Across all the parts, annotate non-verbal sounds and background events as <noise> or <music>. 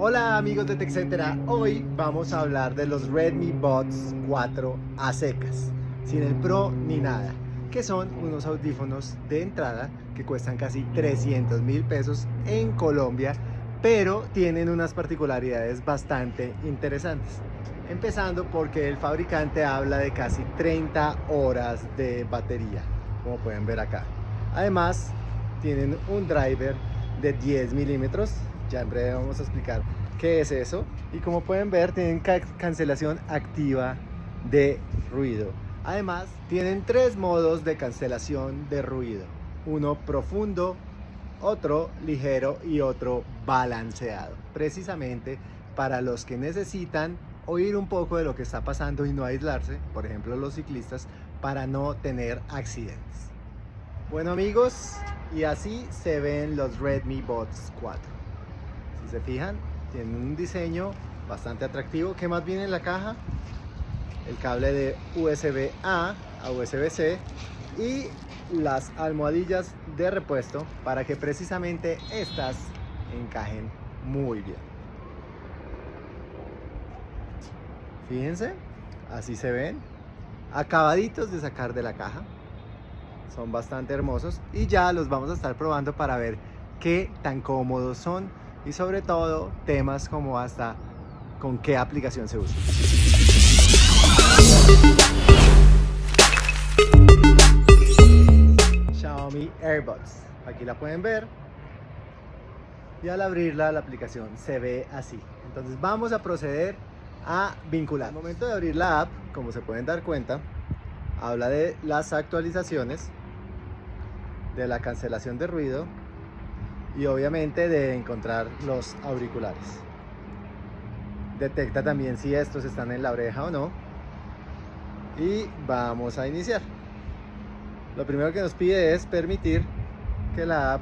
Hola amigos de TechCetera, hoy vamos a hablar de los Redmi Buds 4 a secas, sin el Pro ni nada, que son unos audífonos de entrada que cuestan casi 300 mil pesos en Colombia, pero tienen unas particularidades bastante interesantes. Empezando porque el fabricante habla de casi 30 horas de batería, como pueden ver acá. Además, tienen un driver de 10 milímetros ya en breve vamos a explicar qué es eso. Y como pueden ver, tienen cancelación activa de ruido. Además, tienen tres modos de cancelación de ruido. Uno profundo, otro ligero y otro balanceado. Precisamente para los que necesitan oír un poco de lo que está pasando y no aislarse, por ejemplo los ciclistas, para no tener accidentes. Bueno amigos, y así se ven los Redmi Buds 4 se fijan, tiene un diseño bastante atractivo. ¿Qué más viene en la caja? El cable de USB A a USB C y las almohadillas de repuesto para que precisamente estas encajen muy bien. Fíjense, así se ven, acabaditos de sacar de la caja. Son bastante hermosos y ya los vamos a estar probando para ver qué tan cómodos son y sobre todo temas como hasta con qué aplicación se usa. Xiaomi AirBuds. Aquí la pueden ver. Y al abrirla la aplicación se ve así. Entonces vamos a proceder a vincular. Al momento de abrir la app, como se pueden dar cuenta, habla de las actualizaciones, de la cancelación de ruido y obviamente de encontrar los auriculares. Detecta también si estos están en la oreja o no. Y vamos a iniciar. Lo primero que nos pide es permitir que la app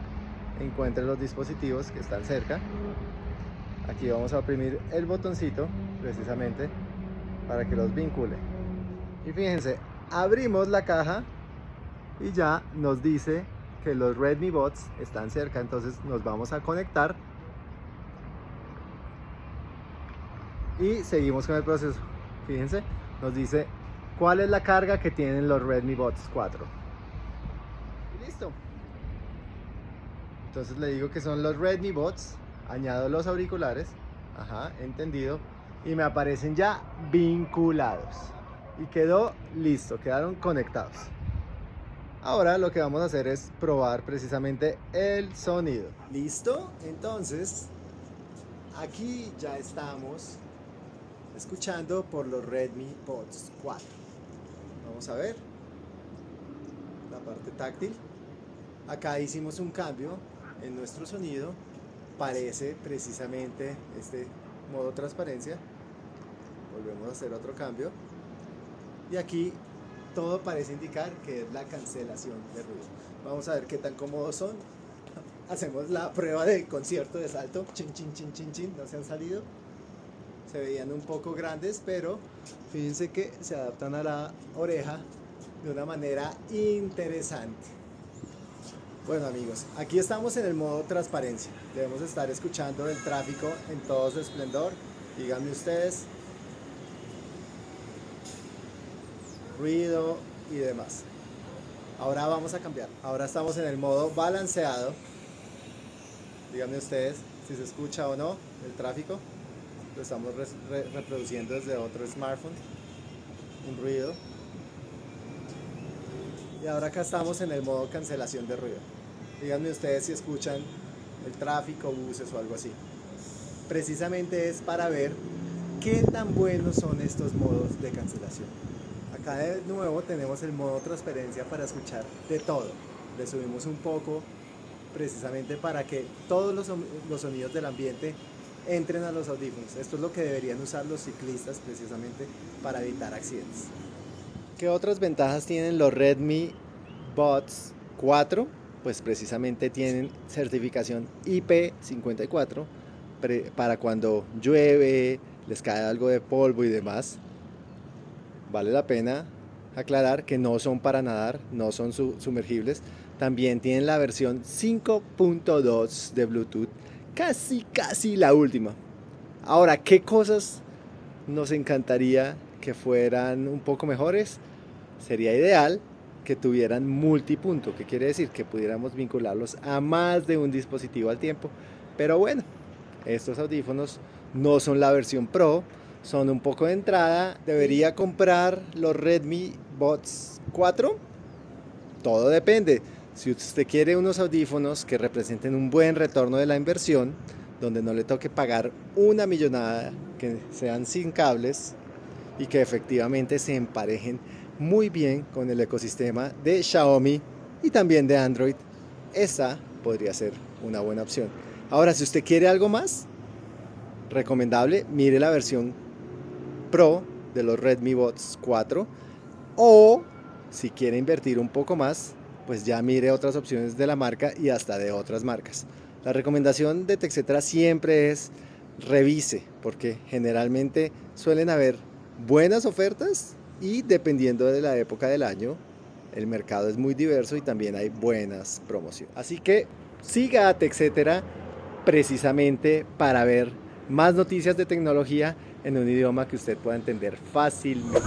encuentre los dispositivos que están cerca. Aquí vamos a oprimir el botoncito precisamente para que los vincule. Y fíjense, abrimos la caja y ya nos dice que los Redmi Bots están cerca, entonces nos vamos a conectar y seguimos con el proceso. Fíjense, nos dice cuál es la carga que tienen los Redmi Bots 4. Y listo. Entonces le digo que son los Redmi Bots, añado los auriculares, ajá, entendido, y me aparecen ya vinculados. Y quedó listo, quedaron conectados. Ahora lo que vamos a hacer es probar precisamente el sonido. ¿Listo? Entonces, aquí ya estamos escuchando por los Redmi Buds 4. Vamos a ver la parte táctil. Acá hicimos un cambio en nuestro sonido. Parece precisamente este modo transparencia. Volvemos a hacer otro cambio. Y aquí todo parece indicar que es la cancelación de ruido. Vamos a ver qué tan cómodos son. <laughs> Hacemos la prueba de concierto de salto. Chin, chin, chin, chin, chin. No se han salido. Se veían un poco grandes, pero fíjense que se adaptan a la oreja de una manera interesante. Bueno amigos, aquí estamos en el modo transparencia. Debemos estar escuchando el tráfico en todo su esplendor. Díganme ustedes ruido y demás. Ahora vamos a cambiar. Ahora estamos en el modo balanceado. Díganme ustedes si se escucha o no el tráfico. Lo estamos reproduciendo desde otro smartphone. Un ruido. Y ahora acá estamos en el modo cancelación de ruido. Díganme ustedes si escuchan el tráfico, buses o algo así. Precisamente es para ver qué tan buenos son estos modos de cancelación. Acá de nuevo tenemos el modo transparencia para escuchar de todo. Le subimos un poco precisamente para que todos los, los sonidos del ambiente entren a los audífonos. Esto es lo que deberían usar los ciclistas precisamente para evitar accidentes. ¿Qué otras ventajas tienen los Redmi Buds 4? Pues precisamente tienen certificación IP54 para cuando llueve, les cae algo de polvo y demás vale la pena aclarar que no son para nadar, no son sumergibles. También tienen la versión 5.2 de Bluetooth, casi casi la última. Ahora, ¿qué cosas nos encantaría que fueran un poco mejores? Sería ideal que tuvieran multipunto, que quiere decir que pudiéramos vincularlos a más de un dispositivo al tiempo. Pero bueno, estos audífonos no son la versión Pro, son un poco de entrada. ¿Debería comprar los Redmi Buds 4? Todo depende. Si usted quiere unos audífonos que representen un buen retorno de la inversión, donde no le toque pagar una millonada, que sean sin cables y que efectivamente se emparejen muy bien con el ecosistema de Xiaomi y también de Android, esa podría ser una buena opción. Ahora, si usted quiere algo más, recomendable, mire la versión Pro de los Redmi Buds 4 o si quiere invertir un poco más, pues ya mire otras opciones de la marca y hasta de otras marcas. La recomendación de TechCetra siempre es revise, porque generalmente suelen haber buenas ofertas y dependiendo de la época del año, el mercado es muy diverso y también hay buenas promociones. Así que siga a TechCetera precisamente para ver más noticias de tecnología en un idioma que usted pueda entender fácilmente.